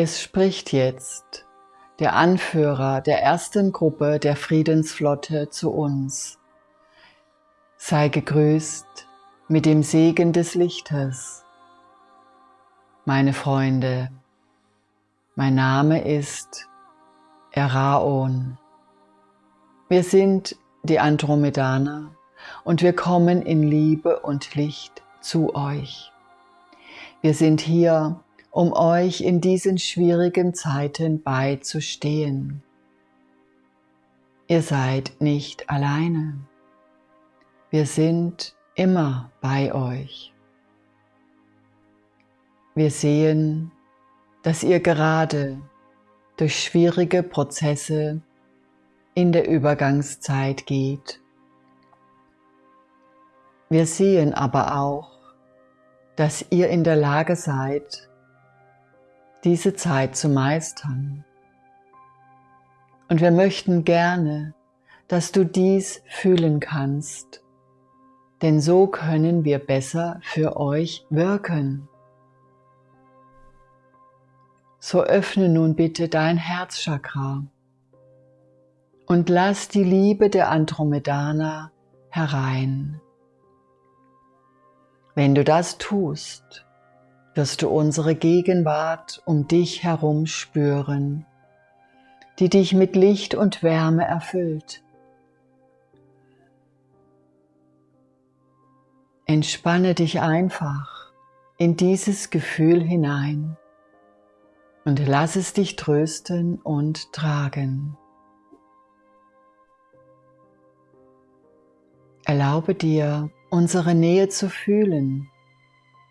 Es spricht jetzt der Anführer der ersten Gruppe der Friedensflotte zu uns. Sei gegrüßt mit dem Segen des Lichtes. Meine Freunde, mein Name ist Eraon. Wir sind die Andromedaner und wir kommen in Liebe und Licht zu euch. Wir sind hier, um euch in diesen schwierigen Zeiten beizustehen. Ihr seid nicht alleine. Wir sind immer bei euch. Wir sehen, dass ihr gerade durch schwierige Prozesse in der Übergangszeit geht. Wir sehen aber auch, dass ihr in der Lage seid, diese Zeit zu meistern. Und wir möchten gerne, dass du dies fühlen kannst, denn so können wir besser für euch wirken. So öffne nun bitte dein Herzchakra und lass die Liebe der Andromedana herein. Wenn du das tust, wirst du unsere Gegenwart um dich herum spüren, die dich mit Licht und Wärme erfüllt. Entspanne dich einfach in dieses Gefühl hinein und lass es dich trösten und tragen. Erlaube dir, unsere Nähe zu fühlen,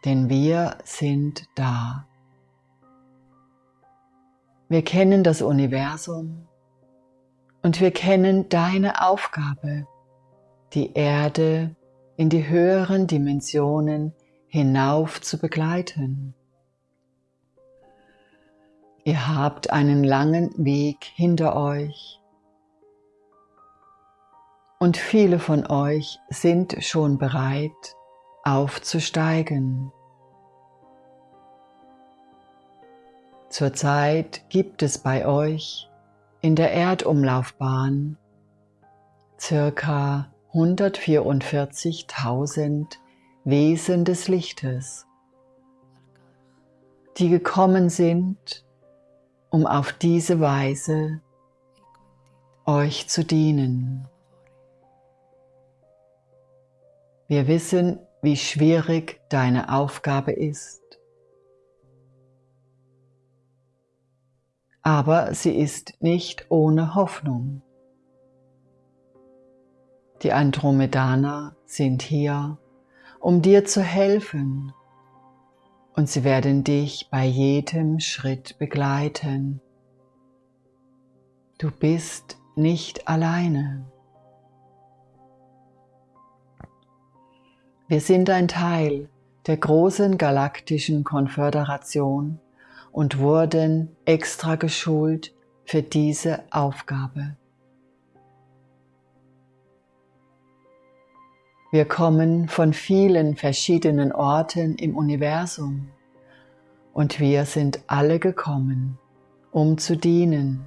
denn wir sind da. Wir kennen das Universum und wir kennen deine Aufgabe, die Erde in die höheren Dimensionen hinauf zu begleiten. Ihr habt einen langen Weg hinter euch und viele von euch sind schon bereit aufzusteigen. Zurzeit gibt es bei euch in der Erdumlaufbahn circa 144.000 Wesen des Lichtes, die gekommen sind, um auf diese Weise euch zu dienen. Wir wissen, wie schwierig deine Aufgabe ist. Aber sie ist nicht ohne Hoffnung. Die Andromedaner sind hier, um dir zu helfen und sie werden dich bei jedem Schritt begleiten. Du bist nicht alleine. Wir sind ein Teil der großen galaktischen Konföderation und wurden extra geschult für diese Aufgabe. Wir kommen von vielen verschiedenen Orten im Universum und wir sind alle gekommen, um zu dienen.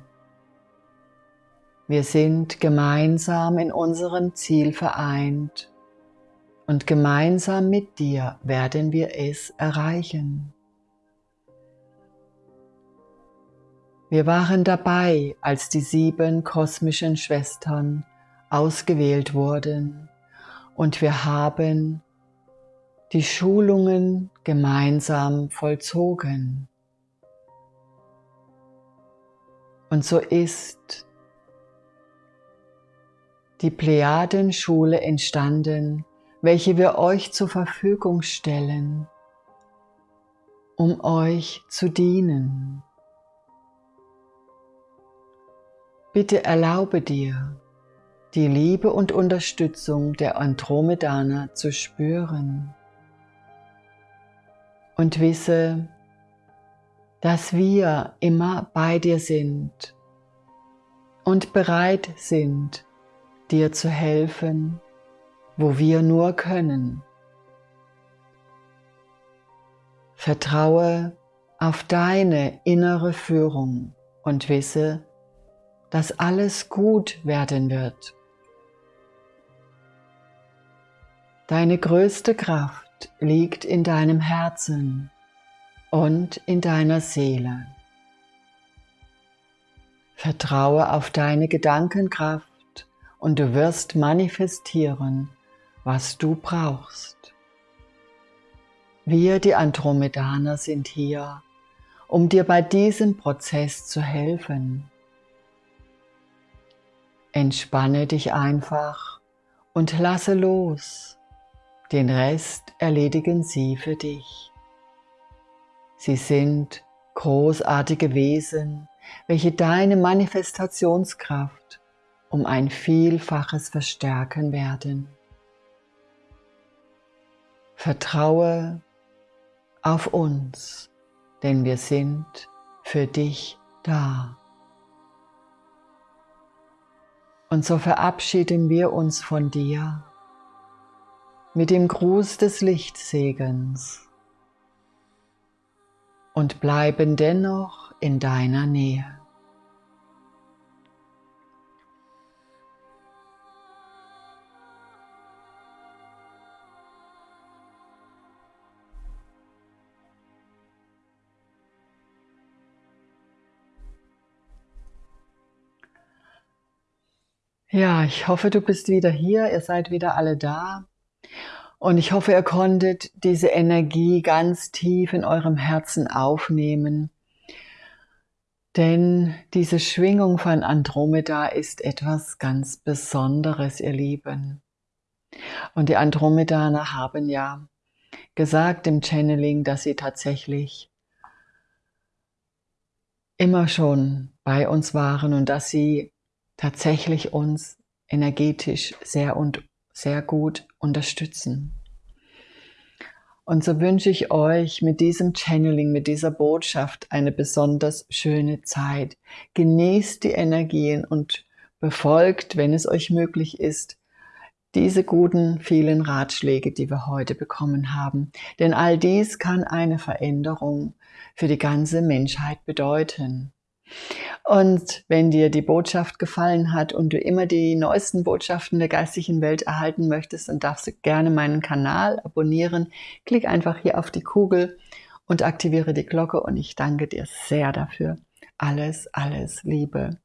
Wir sind gemeinsam in unserem Ziel vereint und gemeinsam mit dir werden wir es erreichen. Wir waren dabei, als die sieben kosmischen Schwestern ausgewählt wurden und wir haben die Schulungen gemeinsam vollzogen. Und so ist die Plejadenschule entstanden, welche wir euch zur Verfügung stellen, um euch zu dienen. Bitte erlaube dir, die Liebe und Unterstützung der Andromedaner zu spüren und wisse, dass wir immer bei dir sind und bereit sind, dir zu helfen wo wir nur können. Vertraue auf deine innere Führung und wisse, dass alles gut werden wird. Deine größte Kraft liegt in deinem Herzen und in deiner Seele. Vertraue auf deine Gedankenkraft und du wirst manifestieren, was du brauchst. Wir, die Andromedaner, sind hier, um dir bei diesem Prozess zu helfen. Entspanne dich einfach und lasse los. Den Rest erledigen sie für dich. Sie sind großartige Wesen, welche deine Manifestationskraft um ein Vielfaches verstärken werden. Vertraue auf uns, denn wir sind für dich da. Und so verabschieden wir uns von dir mit dem Gruß des Lichtsegens und bleiben dennoch in deiner Nähe. Ja, ich hoffe, du bist wieder hier, ihr seid wieder alle da. Und ich hoffe, ihr konntet diese Energie ganz tief in eurem Herzen aufnehmen. Denn diese Schwingung von Andromeda ist etwas ganz Besonderes, ihr Lieben. Und die Andromedaner haben ja gesagt im Channeling, dass sie tatsächlich immer schon bei uns waren und dass sie tatsächlich uns energetisch sehr und sehr gut unterstützen. Und so wünsche ich euch mit diesem Channeling, mit dieser Botschaft eine besonders schöne Zeit. Genießt die Energien und befolgt, wenn es euch möglich ist, diese guten vielen Ratschläge, die wir heute bekommen haben. Denn all dies kann eine Veränderung für die ganze Menschheit bedeuten. Und wenn dir die Botschaft gefallen hat und du immer die neuesten Botschaften der geistigen Welt erhalten möchtest, dann darfst du gerne meinen Kanal abonnieren. Klick einfach hier auf die Kugel und aktiviere die Glocke und ich danke dir sehr dafür. Alles, alles Liebe.